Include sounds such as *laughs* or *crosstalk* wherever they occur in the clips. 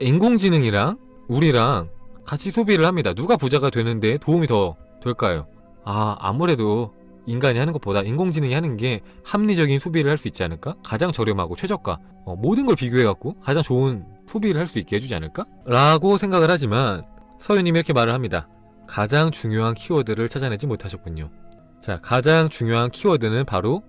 인공지능이랑 우리랑 같이 소비를 합니다. 누가 부자가 되는데 도움이 더 될까요? 아 아무래도 인간이 하는 것보다 인공지능이 하는 게 합리적인 소비를 할 수 있지 않을까? 가장 저렴하고 최저가 어, 모든 걸 비교해갖고 가장 좋은 소비를 할 수 있게 해주지 않을까? 라고 생각을 하지만 서유님이 이렇게 말을 합니다. 가장 중요한 키워드를 찾아내지 못하셨군요. 자, 가장 중요한 키워드는 바로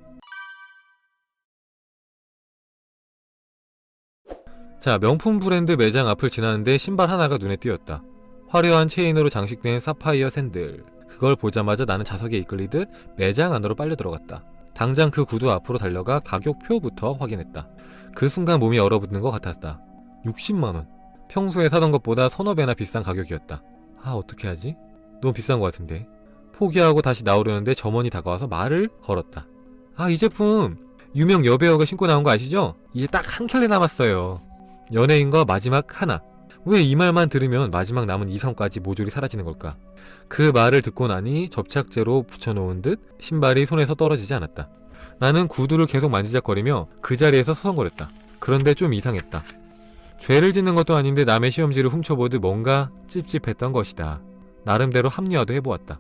자, 명품 브랜드 매장 앞을 지나는데 신발 하나가 눈에 띄었다. 화려한 체인으로 장식된 사파이어 샌들. 그걸 보자마자 나는 자석에 이끌리듯 매장 안으로 빨려 들어갔다. 당장 그 구두 앞으로 달려가 가격표부터 확인했다. 그 순간 몸이 얼어붙는 것 같았다. 60만원. 평소에 사던 것보다 서너 배나 비싼 가격이었다. 아, 어떻게 하지? 너무 비싼 것 같은데. 포기하고 다시 나오려는데 점원이 다가와서 말을 걸었다. 아, 이 제품 유명 여배우가 신고 나온 거 아시죠? 이제 딱 한 켤레 남았어요. 연예인과 마지막 하나. 왜 이 말만 들으면 마지막 남은 이성까지 모조리 사라지는 걸까? 그 말을 듣고 나니 접착제로 붙여놓은 듯 신발이 손에서 떨어지지 않았다. 나는 구두를 계속 만지작거리며 그 자리에서 서성거렸다. 그런데 좀 이상했다. 죄를 짓는 것도 아닌데 남의 시험지를 훔쳐보듯 뭔가 찝찝했던 것이다. 나름대로 합리화도 해보았다.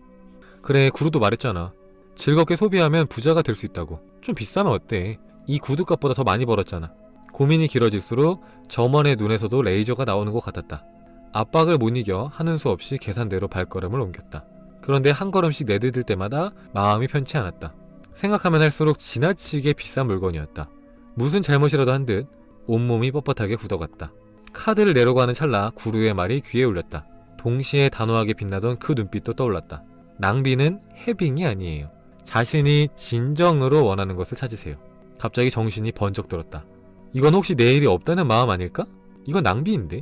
그래 구두도 말했잖아. 즐겁게 소비하면 부자가 될 수 있다고. 좀 비싸면 어때? 이 구두값보다 더 많이 벌었잖아. 고민이 길어질수록 점원의 눈에서도 레이저가 나오는 것 같았다. 압박을 못 이겨 하는 수 없이 계산대로 발걸음을 옮겼다. 그런데 한 걸음씩 내디딜 때마다 마음이 편치 않았다. 생각하면 할수록 지나치게 비싼 물건이었다. 무슨 잘못이라도 한 듯 온몸이 뻣뻣하게 굳어갔다. 카드를 내려고 하는 찰나 구루의 말이 귀에 울렸다. 동시에 단호하게 빛나던 그 눈빛도 떠올랐다. 낭비는 해빙이 아니에요. 자신이 진정으로 원하는 것을 찾으세요. 갑자기 정신이 번쩍 들었다. 이건 혹시 내일이 없다는 마음 아닐까? 이건 낭비인데?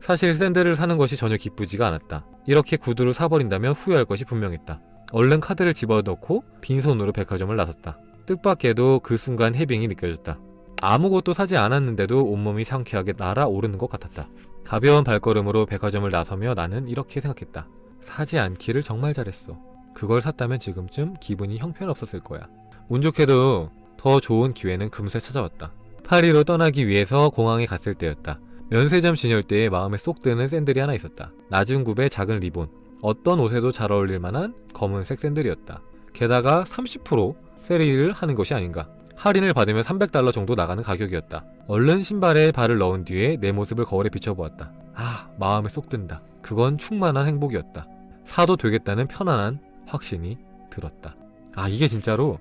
사실 샌들을 사는 것이 전혀 기쁘지가 않았다. 이렇게 구두를 사버린다면 후회할 것이 분명했다. 얼른 카드를 집어넣고 빈손으로 백화점을 나섰다. 뜻밖에도 그 순간 해빙이 느껴졌다. 아무것도 사지 않았는데도 온몸이 상쾌하게 날아오르는 것 같았다. 가벼운 발걸음으로 백화점을 나서며 나는 이렇게 생각했다. 사지 않기를 정말 잘했어. 그걸 샀다면 지금쯤 기분이 형편없었을 거야. 운 좋게도 더 좋은 기회는 금세 찾아왔다. 파리로 떠나기 위해서 공항에 갔을 때였다. 면세점 진열대에 마음에 쏙 드는 샌들이 하나 있었다. 낮은 굽의 작은 리본. 어떤 옷에도 잘 어울릴 만한 검은색 샌들이었다. 게다가 30% 세일을 하는 것이 아닌가. 할인을 받으면 300달러 정도 나가는 가격이었다. 얼른 신발에 발을 넣은 뒤에 내 모습을 거울에 비춰보았다. 아, 마음에 쏙 든다. 그건 충만한 행복이었다. 사도 되겠다는 편안한 확신이 들었다. 아, 이게 진짜로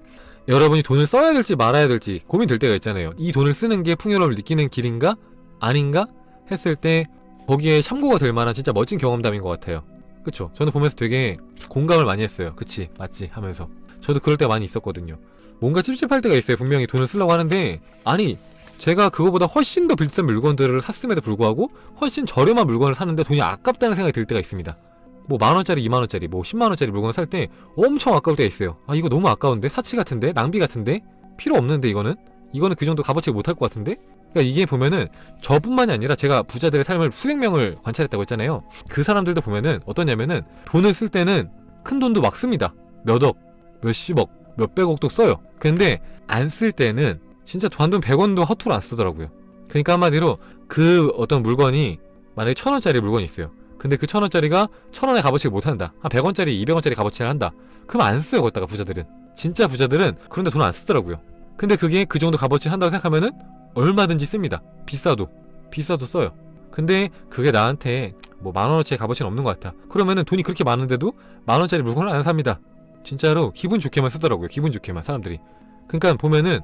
여러분이 돈을 써야 될지 말아야 될지 고민될 때가 있잖아요. 이 돈을 쓰는 게 풍요로움을 느끼는 길인가? 아닌가? 했을 때 거기에 참고가 될 만한 진짜 멋진 경험담인 것 같아요. 그쵸? 저는 보면서 되게 공감을 많이 했어요. 그치? 맞지? 하면서. 저도 그럴 때가 많이 있었거든요. 뭔가 찝찝할 때가 있어요. 분명히 돈을 쓰려고 하는데 아니 제가 그거보다 훨씬 더 비싼 물건들을 샀음에도 불구하고 훨씬 저렴한 물건을 사는데 돈이 아깝다는 생각이 들 때가 있습니다. 뭐 만원짜리, 이만원짜리, 뭐 십만원짜리 물건을 살때 엄청 아까울 때가 있어요. 아 이거 너무 아까운데? 사치 같은데? 낭비 같은데? 필요 없는데 이거는? 이거는 그 정도 값어치를 못할 것 같은데? 그러니까 이게 보면은 저뿐만이 아니라 제가 부자들의 삶을 수백 명을 관찰했다고 했잖아요. 그 사람들도 보면은 어떠냐면은 돈을 쓸 때는 큰 돈도 막 씁니다. 몇 억, 몇십억, 몇백억도 써요. 근데 안 쓸 때는 진짜 단돈 100원도 허투루 안 쓰더라고요. 그러니까 한마디로 그 어떤 물건이 만약에 천원짜리 물건이 있어요. 근데 그 천원짜리가 천원의 값어치를 못한다. 한 100원짜리, 200원짜리 값어치를 한다. 그럼 안 써요, 거기다가 부자들은. 진짜 부자들은 그런데 돈 안 쓰더라고요. 근데 그게 그 정도 값어치를 한다고 생각하면은 얼마든지 씁니다. 비싸도. 비싸도 써요. 근데 그게 나한테 뭐 만원어치의 값어치는 없는 것 같아. 그러면은 돈이 그렇게 많은데도 만원짜리 물건을 안 삽니다. 진짜로 기분 좋게만 쓰더라고요. 기분 좋게만 사람들이. 그러니까 보면은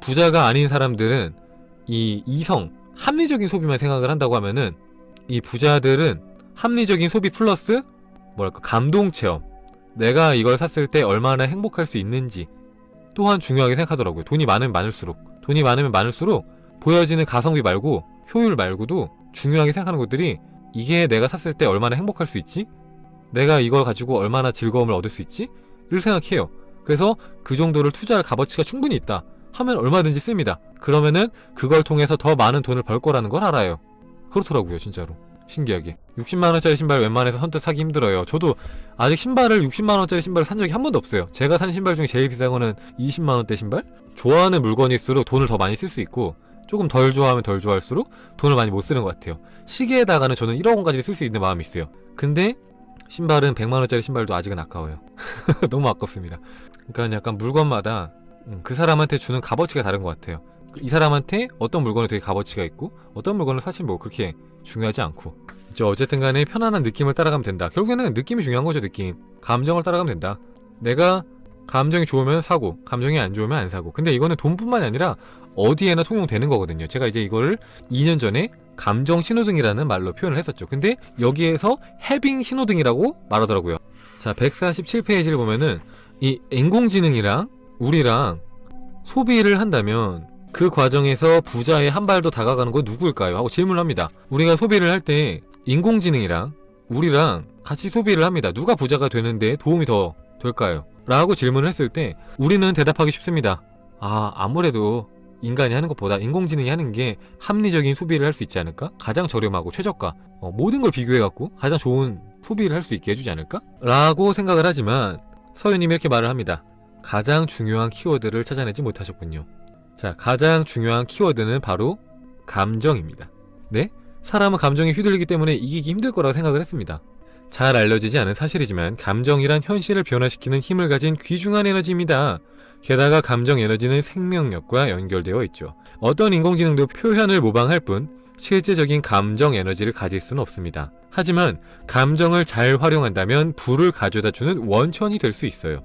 부자가 아닌 사람들은 이 이성, 합리적인 소비만 생각을 한다고 하면은 이 부자들은 합리적인 소비 플러스 뭐랄까 감동 체험 내가 이걸 샀을 때 얼마나 행복할 수 있는지 또한 중요하게 생각하더라고요. 돈이 많으면 많을수록 돈이 많으면 많을수록 보여지는 가성비 말고 효율 말고도 중요하게 생각하는 것들이 이게 내가 샀을 때 얼마나 행복할 수 있지? 내가 이걸 가지고 얼마나 즐거움을 얻을 수 있지? 를 생각해요. 그래서 그 정도를 투자할 값어치가 충분히 있다. 하면 얼마든지 씁니다. 그러면은 그걸 통해서 더 많은 돈을 벌 거라는 걸 알아요. 그렇더라고요, 진짜로. 신기하게. 60만원짜리 신발 웬만해서 선뜻 사기 힘들어요. 저도 아직 신발을 60만원짜리 신발을 산 적이 한 번도 없어요. 제가 산 신발 중에 제일 비싼 거는 20만원대 신발? 좋아하는 물건일수록 돈을 더 많이 쓸 수 있고 조금 덜 좋아하면 덜 좋아할수록 돈을 많이 못 쓰는 것 같아요. 시계에다가는 저는 1억 원까지 쓸 수 있는 마음이 있어요. 근데 신발은 100만 원짜리 신발도 아직은 아까워요. *laughs* 너무 아깝습니다. 그러니까 약간 물건마다 음, 그 사람한테 주는 값어치가 다른 것 같아요. 이 사람한테 어떤 물건이 되게 값어치가 있고 어떤 물건은 사실 뭐 그렇게 중요하지 않고 저 어쨌든 간에 편안한 느낌을 따라가면 된다. 결국에는 느낌이 중요한 거죠, 느낌. 감정을 따라가면 된다. 내가 감정이 좋으면 사고, 감정이 안 좋으면 안 사고. 근데 이거는 돈뿐만이 아니라 어디에나 통용되는 거거든요. 제가 이제 이거를 2년 전에 감정 신호등이라는 말로 표현을 했었죠. 근데 여기에서 해빙 신호등이라고 말하더라고요. 자, 147페이지를 보면은 이 인공지능이랑 우리랑 소비를 한다면 그 과정에서 부자에 한 발 더 다가가는 건 누구일까요? 하고 질문을 합니다. 우리가 소비를 할 때 인공지능이랑 우리랑 같이 소비를 합니다. 누가 부자가 되는데 도움이 더 될까요? 라고 질문을 했을 때 우리는 대답하기 쉽습니다. 아, 아무래도 인간이 하는 것보다 인공지능이 하는 게 합리적인 소비를 할 수 있지 않을까? 가장 저렴하고 최저가 어, 모든 걸 비교해갖고 가장 좋은 소비를 할 수 있게 해주지 않을까? 라고 생각을 하지만 서유님이 이렇게 말을 합니다. 가장 중요한 키워드를 찾아내지 못하셨군요. 자, 가장 중요한 키워드는 바로 감정입니다. 네? 사람은 감정에 휘둘리기 때문에 이기기 힘들 거라고 생각을 했습니다. 잘 알려지지 않은 사실이지만 감정이란 현실을 변화시키는 힘을 가진 귀중한 에너지입니다. 게다가 감정 에너지는 생명력과 연결되어 있죠. 어떤 인공지능도 표현을 모방할 뿐 실제적인 감정 에너지를 가질 수는 없습니다. 하지만 감정을 잘 활용한다면 불을 가져다 주는 원천이 될 수 있어요.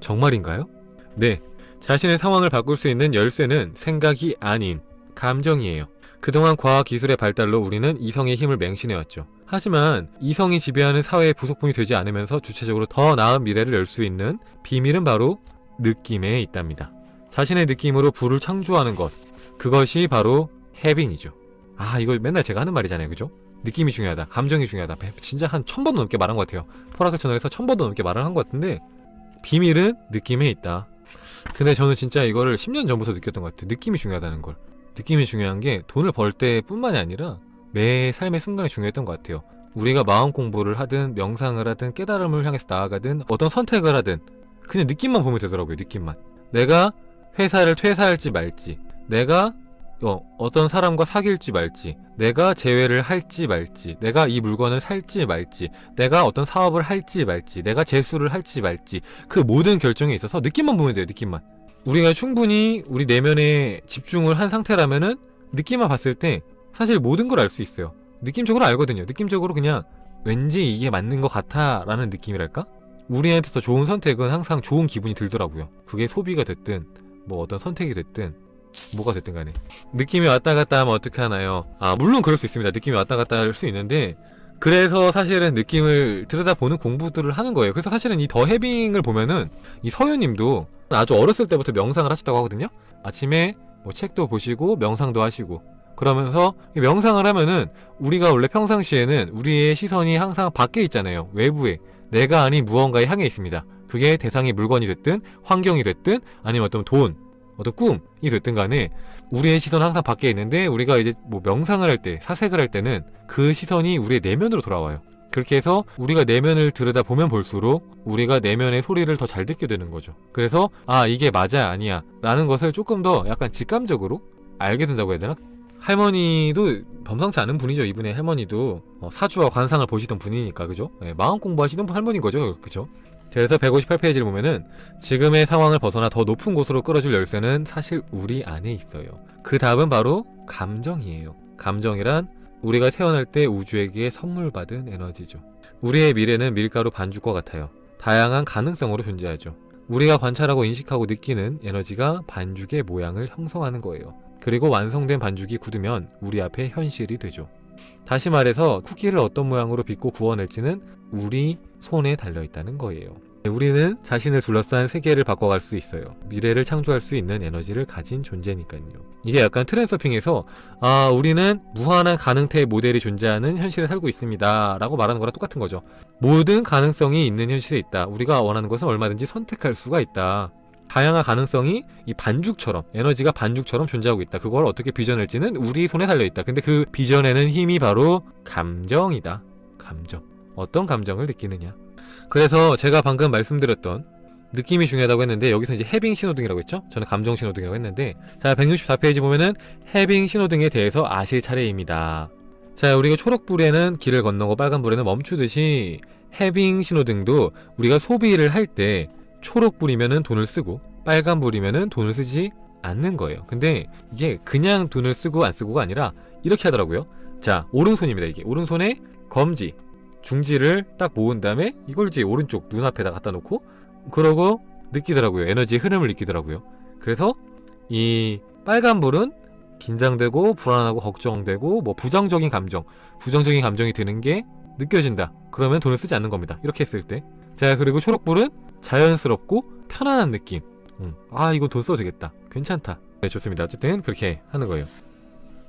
정말인가요? 네. 자신의 상황을 바꿀 수 있는 열쇠는 생각이 아닌 감정이에요. 그동안 과학기술의 발달로 우리는 이성의 힘을 맹신해왔죠. 하지만 이성이 지배하는 사회의 부속품이 되지 않으면서 주체적으로 더 나은 미래를 열 수 있는 비밀은 바로 느낌에 있답니다. 자신의 느낌으로 불을 창조하는 것. 그것이 바로 해빙이죠. 아, 이거 맨날 제가 하는 말이잖아요. 그죠? 느낌이 중요하다. 감정이 중요하다. 진짜 한 천 번도 넘게 말한 것 같아요. 포라크 채널에서 천 번도 넘게 말을 한 것 같은데 비밀은 느낌에 있다. 근데 저는 진짜 이거를 10년 전부터 느꼈던 것 같아요. 느낌이 중요하다는 걸. 느낌이 중요한 게 돈을 벌 때 뿐만이 아니라 매 삶의 순간이 중요했던 것 같아요. 우리가 마음 공부를 하든 명상을 하든 깨달음을 향해서 나아가든 어떤 선택을 하든 그냥 느낌만 보면 되더라고요. 느낌만. 내가 회사를 퇴사할지 말지, 내가 어, 어 떤 사람과 사귈지 말지, 내가 재회를 할지 말지, 내가 이 물건을 살지 말지, 내가 어떤 사업을 할지 말지, 내가 재수를 할지 말지, 그 모든 결정에 있어서 느낌만 보면 돼요, 느낌만. 우리가 충분히 우리 내면에 집중을 한 상태라면은 느낌만 봤을 때 사실 모든 걸 알 수 있어요. 느낌적으로 알거든요. 느낌적으로 그냥 왠지 이게 맞는 것 같아 라는 느낌이랄까? 우리한테 더 좋은 선택은 항상 좋은 기분이 들더라고요. 그게 소비가 됐든 뭐 어떤 선택이 됐든 뭐가 됐든 간에 느낌이 왔다 갔다 하면 어떻게 하나요? 아 물론 그럴 수 있습니다. 느낌이 왔다 갔다 할 수 있는데 그래서 사실은 느낌을 들여다보는 공부들을 하는 거예요. 그래서 사실은 이 더 해빙을 보면은 이 서유님도 아주 어렸을 때부터 명상을 하셨다고 하거든요. 아침에 뭐 책도 보시고 명상도 하시고 그러면서 이 명상을 하면은 우리가 원래 평상시에는 우리의 시선이 항상 밖에 있잖아요. 외부에 내가 아닌 무언가에 향해 있습니다. 그게 대상이 물건이 됐든 환경이 됐든 아니면 어떤 돈, 어떤 꿈이 됐든 간에 우리의 시선은 항상 밖에 있는데 우리가 이제 뭐 명상을 할 때, 사색을 할 때는 그 시선이 우리의 내면으로 돌아와요. 그렇게 해서 우리가 내면을 들여다보면 볼수록 우리가 내면의 소리를 더 잘 듣게 되는 거죠. 그래서 아 이게 맞아 아니야 라는 것을 조금 더 약간 직감적으로 알게 된다고 해야 되나? 할머니도 범상치 않은 분이죠. 이분의 할머니도 어, 사주와 관상을 보시던 분이니까 그죠? 네, 마음 공부하시는 할머니인 거죠. 그죠? 그래서 158페이지를 보면은 지금의 상황을 벗어나 더 높은 곳으로 끌어줄 열쇠는 사실 우리 안에 있어요. 그 답은 바로 감정이에요. 감정이란 우리가 태어날 때 우주에게 선물 받은 에너지죠. 우리의 미래는 밀가루 반죽과 같아요. 다양한 가능성으로 존재하죠. 우리가 관찰하고 인식하고 느끼는 에너지가 반죽의 모양을 형성하는 거예요. 그리고 완성된 반죽이 굳으면 우리 앞에 현실이 되죠. 다시 말해서 쿠키를 어떤 모양으로 빚고 구워낼지는 우리 손에 달려있다는 거예요. 우리는 자신을 둘러싼 세계를 바꿔갈 수 있어요. 미래를 창조할 수 있는 에너지를 가진 존재니까요. 이게 약간 트랜서핑에서 아 우리는 무한한 가능태의 모델이 존재하는 현실에 살고 있습니다 라고 말하는 거랑 똑같은 거죠. 모든 가능성이 있는 현실에 있다. 우리가 원하는 것은 얼마든지 선택할 수가 있다. 다양한 가능성이 이 반죽처럼 에너지가 반죽처럼 존재하고 있다. 그걸 어떻게 빚어낼지는 우리 손에 달려 있다. 근데 그 빚어내는 힘이 바로 감정이다. 감정. 어떤 감정을 느끼느냐. 그래서 제가 방금 말씀드렸던 느낌이 중요하다고 했는데 여기서 이제 해빙 신호등이라고 했죠? 저는 감정 신호등이라고 했는데 자 164페이지 보면은 해빙 신호등에 대해서 아실 차례입니다. 자 우리가 초록불에는 길을 건너고 빨간불에는 멈추듯이 해빙 신호등도 우리가 소비를 할 때 초록불이면은 돈을 쓰고 빨간불이면은 돈을 쓰지 않는 거예요. 근데 이게 그냥 돈을 쓰고 안 쓰고가 아니라 이렇게 하더라고요. 자 오른손입니다 이게 오른손에 검지 중지를 딱 모은 다음에 이걸 이제 오른쪽 눈앞에다 갖다 놓고 그러고 느끼더라고요. 에너지의 흐름을 느끼더라고요. 그래서 이 빨간불은 긴장되고 불안하고 걱정되고 뭐 부정적인 감정, 부정적인 감정이 드는 게 느껴진다. 그러면 돈을 쓰지 않는 겁니다. 이렇게 했을 때. 자, 그리고 초록불은 자연스럽고 편안한 느낌. 음, 아, 이거 돈 써도 되겠다. 괜찮다. 네, 좋습니다. 어쨌든 그렇게 하는 거예요.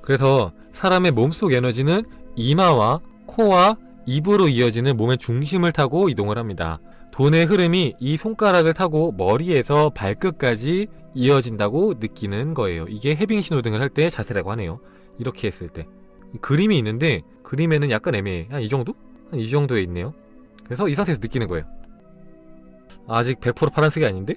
그래서 사람의 몸속 에너지는 이마와 코와 입으로 이어지는 몸의 중심을 타고 이동을 합니다. 돈의 흐름이 이 손가락을 타고 머리에서 발끝까지 이어진다고 느끼는 거예요. 이게 해빙 신호등을 할 때 자세라고 하네요. 이렇게 했을 때. 그림이 있는데 그림에는 약간 애매해. 한 이 정도? 한 이 정도에 있네요. 그래서 이 상태에서 느끼는 거예요. 아직 100% 파란색이 아닌데?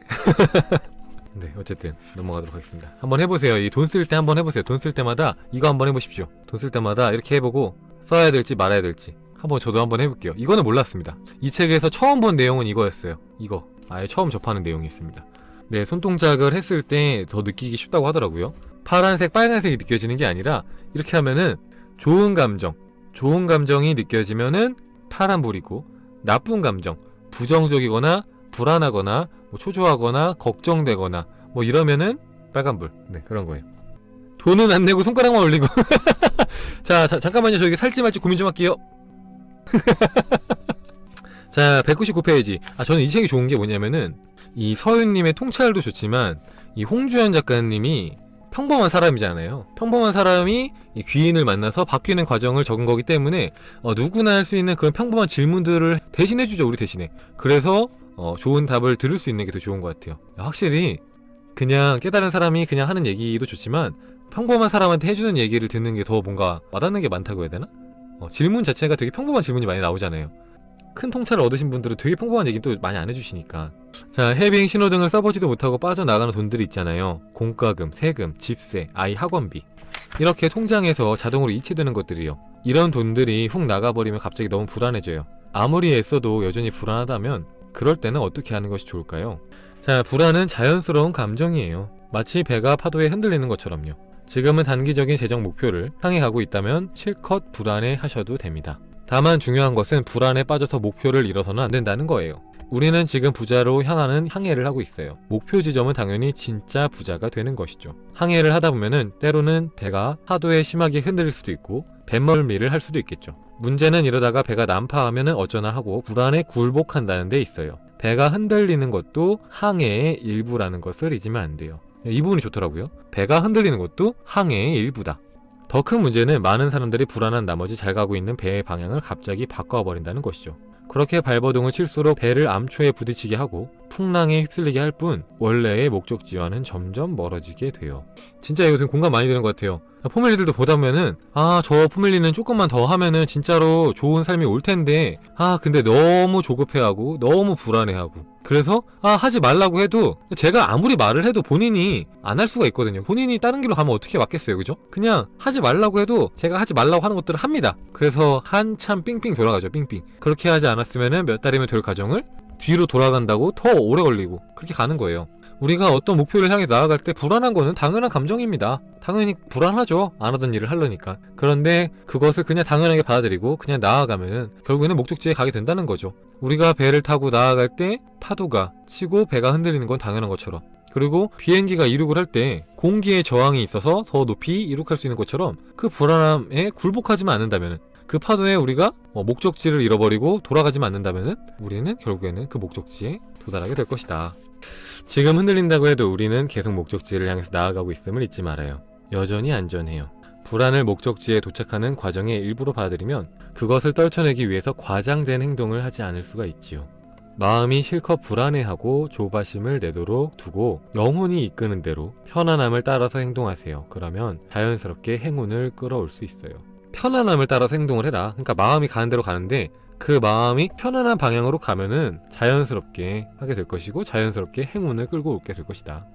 *laughs* 네, 어쨌든 넘어가도록 하겠습니다. 한번 해보세요. 이 돈 쓸 때 한번 해보세요. 돈 쓸 때마다 이거 한번 해보십시오. 돈 쓸 때마다 이렇게 해보고 써야 될지 말아야 될지 한번 저도 한번 해볼게요. 이거는 몰랐습니다. 이 책에서 처음 본 내용은 이거였어요. 이거 아예 처음 접하는 내용이 있습니다. 네, 손동작을 했을 때 더 느끼기 쉽다고 하더라고요. 파란색, 빨간색이 느껴지는 게 아니라 이렇게 하면은 좋은 감정, 좋은 감정이 느껴지면은 파란불이고 나쁜 감정, 부정적이거나 불안하거나 뭐 초조하거나 걱정되거나 뭐 이러면은 빨간불. 네, 그런 거예요. 돈은 안 내고 손가락만 올리고. *laughs* 자, 자, 잠깐만요. 저 이게 살지 말지 고민 좀 할게요. *laughs* 자, 199페이지. 아, 저는 이 책이 좋은 게 뭐냐면은 이 서윤님의 통찰도 좋지만 이 홍주연 작가님이 평범한 사람이잖아요. 평범한 사람이 이 귀인을 만나서 바뀌는 과정을 적은 거기 때문에 어, 누구나 할 수 있는 그런 평범한 질문들을 대신해주죠, 우리 대신에. 그래서 어, 좋은 답을 들을 수 있는 게 더 좋은 것 같아요. 확실히 그냥 깨달은 사람이 그냥 하는 얘기도 좋지만 평범한 사람한테 해주는 얘기를 듣는 게 더 뭔가 와닿는 게 많다고 해야 되나? 어, 질문 자체가 되게 평범한 질문이 많이 나오잖아요. 큰 통찰을 얻으신 분들은 되게 평범한 얘기 또 많이 안 해주시니까. 자, 해빙 신호등을 써보지도 못하고 빠져나가는 돈들이 있잖아요. 공과금, 세금, 집세, 아이 학원비. 이렇게 통장에서 자동으로 이체되는 것들이요. 이런 돈들이 훅 나가버리면 갑자기 너무 불안해져요. 아무리 애써도 여전히 불안하다면 그럴 때는 어떻게 하는 것이 좋을까요? 자, 불안은 자연스러운 감정이에요. 마치 배가 파도에 흔들리는 것처럼요. 지금은 단기적인 재정 목표를 향해 가고 있다면 실컷 불안해 하셔도 됩니다. 다만 중요한 것은 불안에 빠져서 목표를 잃어서는 안 된다는 거예요. 우리는 지금 부자로 향하는 항해를 하고 있어요. 목표 지점은 당연히 진짜 부자가 되는 것이죠. 항해를 하다 보면은 때로는 배가 파도에 심하게 흔들릴 수도 있고 뱃멀미를 할 수도 있겠죠. 문제는 이러다가 배가 난파하면은 어쩌나 하고 불안에 굴복한다는 데 있어요. 배가 흔들리는 것도 항해의 일부라는 것을 잊으면 안 돼요. 이 부분이 좋더라고요. 배가 흔들리는 것도 항해의 일부다. 더 큰 문제는 많은 사람들이 불안한 나머지 잘 가고 있는 배의 방향을 갑자기 바꿔버린다는 것이죠. 그렇게 발버둥을 칠수록 배를 암초에 부딪히게 하고 풍랑에 휩쓸리게 할 뿐 원래의 목적지와는 점점 멀어지게 돼요. 진짜 되게 공감 많이 되는 것 같아요. 포멜리들도 보다 보면은 아 저 포멜리는 조금만 더 하면은 진짜로 좋은 삶이 올 텐데 아 근데 너무 조급해하고 너무 불안해하고 그래서 아 하지 말라고 해도 제가 아무리 말을 해도 본인이 안 할 수가 있거든요. 본인이 다른 길로 가면 어떻게 맞겠어요, 그죠? 그냥 하지 말라고 해도 제가 하지 말라고 하는 것들을 합니다. 그래서 한참 삥삥 돌아가죠, 삥삥. 그렇게 하지 않았으면은 몇 달이면 될 과정을 뒤로 돌아간다고 더 오래 걸리고 그렇게 가는 거예요. 우리가 어떤 목표를 향해 나아갈 때 불안한 거는 당연한 감정입니다. 당연히 불안하죠. 안 하던 일을 하려니까. 그런데 그것을 그냥 당연하게 받아들이고 그냥 나아가면은 결국에는 목적지에 가게 된다는 거죠. 우리가 배를 타고 나아갈 때 파도가 치고 배가 흔들리는 건 당연한 것처럼 그리고 비행기가 이륙을 할 때 공기의 저항이 있어서 더 높이 이륙할 수 있는 것처럼 그 불안함에 굴복하지만 않는다면 그 파도에 우리가 뭐 목적지를 잃어버리고 돌아가지만 않는다면 우리는 결국에는 그 목적지에 도달하게 될 것이다. 지금 흔들린다고 해도 우리는 계속 목적지를 향해서 나아가고 있음을 잊지 말아요. 여전히 안전해요. 불안을 목적지에 도착하는 과정의 일부로 받아들이면 그것을 떨쳐내기 위해서 과장된 행동을 하지 않을 수가 있지요. 마음이 실컷 불안해하고 조바심을 내도록 두고 영혼이 이끄는 대로 편안함을 따라서 행동하세요. 그러면 자연스럽게 행운을 끌어올 수 있어요. 편안함을 따라서 행동을 해라. 그러니까 마음이 가는 대로 가는데 그 마음이 편안한 방향으로 가면은 자연스럽게 하게 될 것이고 자연스럽게 행운을 끌고 오게 될 것이다.